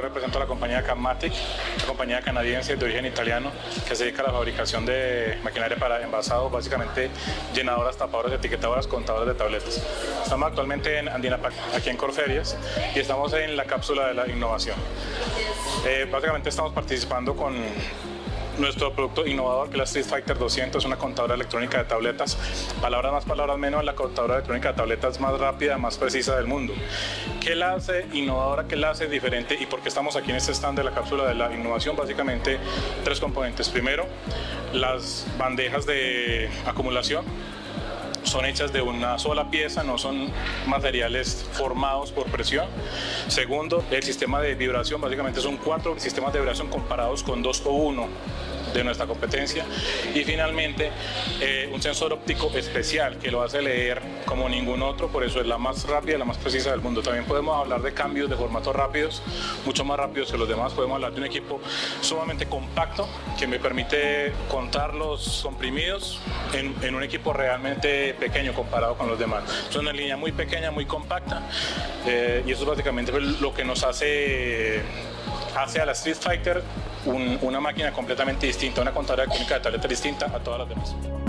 represento a la compañía Cammatic, una compañía canadiense de origen italiano que se dedica a la fabricación de maquinaria para envasado, básicamente llenadoras, tapadoras, etiquetadoras, contadoras de tabletas. Estamos actualmente en Andinapac, aquí en Corferias, y estamos en la cápsula de la innovación. Eh, básicamente estamos participando con nuestro producto innovador que es la Street Fighter 200, una contadora electrónica de tabletas. Palabras más, palabras menos, la contadora electrónica de tabletas más rápida, más precisa del mundo. ¿Qué la hace innovadora? ¿Qué la hace diferente? ¿Y por qué estamos aquí en este stand de la cápsula de la innovación? Básicamente tres componentes. Primero, las bandejas de acumulación son hechas de una sola pieza, no son materiales formados por presión. Segundo, el sistema de vibración, básicamente son cuatro sistemas de vibración comparados con dos o uno de nuestra competencia y finalmente eh, un sensor óptico especial que lo hace leer como ningún otro, por eso es la más rápida la más precisa del mundo. También podemos hablar de cambios de formatos rápidos, mucho más rápidos que los demás. Podemos hablar de un equipo sumamente compacto que me permite contar los comprimidos en, un equipo realmente pequeño comparado con los demás. Es una línea muy pequeña, muy compacta eh, y eso es básicamente lo que nos hace hace a la Street Fighter una máquina completamente distinta, una contadora electrónica de tableta distinta a todas las demás.